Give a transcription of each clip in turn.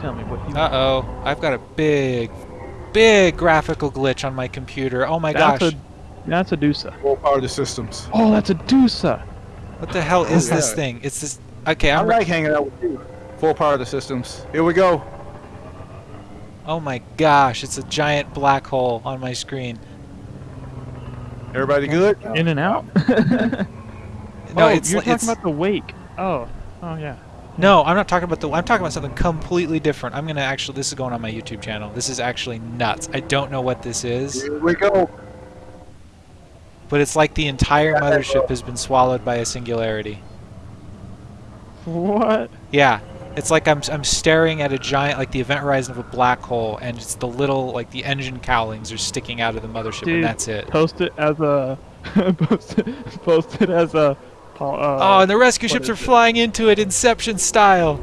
Tell me what you. Uh-oh. I've got a big, big graphical glitch on my computer. Oh my that's gosh. a that's a Dusa. Full power to systems. Oh, that's a Dusa. What the hell is this thing? It's this... Okay, I I'm... re- like hanging out with you. Full power to systems. Here we go. Oh my gosh, it's a giant black hole on my screen. Everybody good? In and out. No, oh, it's you're talking it's about the wake. Oh, oh yeah. No, I'm not talking about the I'm talking about something completely different. I'm going to actually this is going on my YouTube channel. This is actually nuts. I don't know what this is, Here we go. but it's like the entire mothership has been swallowed by a singularity. What? Yeah. It's like I'm I'm staring at a giant like the event horizon of a black hole and it's the little like the engine cowlings are sticking out of the mothership Dude. and that's it. Post it as a. post, it, post it as a. po- Uh, Oh, and the rescue ships are it? flying into it Inception style.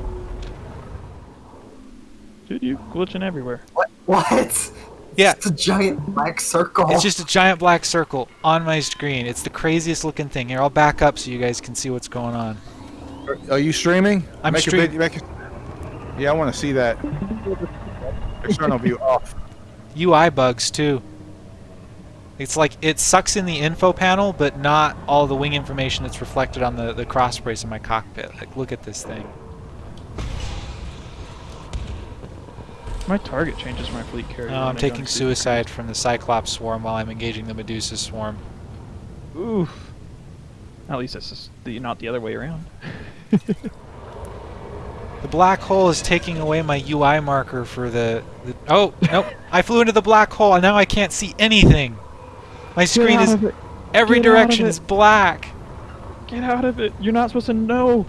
Dude, you glitching everywhere. What? What? Yeah. It's a giant black circle. It's just a giant black circle on my screen. It's the craziest looking thing. Here, I'll back up so you guys can see what's going on. Are- Are you streaming? I'm make a stream- vid- make a- yeah, I want to see that. External view off. UI bugs too. It's like it sucks in the info panel, but not all the wing information that's reflected on the, the cross brace in my cockpit. Like, look at this thing. My target changes my fleet carrier. Oh, I'm taking suicide from the Cyclops swarm while I'm engaging the Medusa swarm. Oof. At least it's just the, not the other way around. The black hole is taking away my UI marker for the. the oh, nope. I flew into the black hole and now I can't see anything. My screen is. out of it. Every Get direction is black. Get out of it. You're not supposed to know.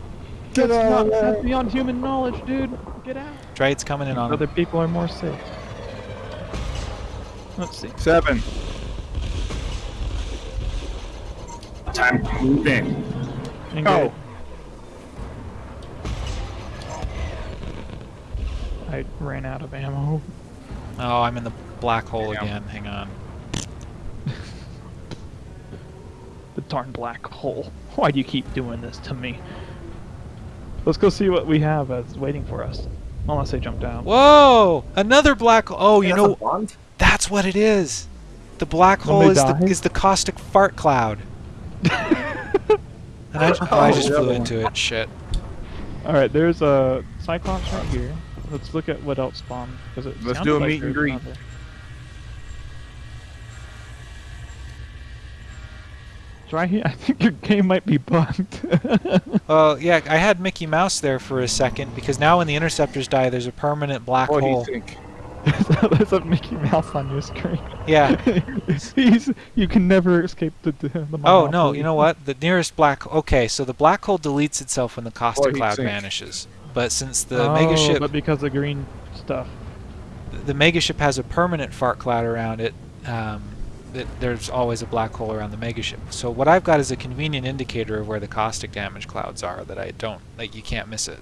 Get that's out not, of there. That's beyond human knowledge, dude. Get out. Drade's coming in on Other people are more safe. Let's see. Seven. Time to move in. Engage. Go. I ran out of ammo. Oh, I'm in the black hole Damn. again. Hang on. The darn black hole. Why do you keep doing this to me? Let's go see what we have as waiting for us. Unless they jump down. Whoa! Another black. Oh, you That's a know bond? that's what it is. The black hole Somebody is the, is the caustic fart cloud. And I, oh, I just oh, flew into it. Shit. Alright, there's a Cyclops right here. Let's look at what else spawned. It Let's do a like meet and there's greet. another. It's right here. I think your game might be bugged. Well, yeah, I had Mickey Mouse there for a second because now when the interceptors die, there's a permanent black What do you hole. think? there's a Mickey Mouse on your screen. Yeah. He's, you can never escape the, the, the Oh no! You know what? The nearest black. Okay, so the black hole deletes itself when the caustic heat cloud sink. vanishes. But since the oh, megaship, but because of green stuff. the megaship has a permanent fart cloud around it, um, it, there's always a black hole around the megaship. So what I've got is a convenient indicator of where the caustic damage clouds are that I don't like. You can't miss it.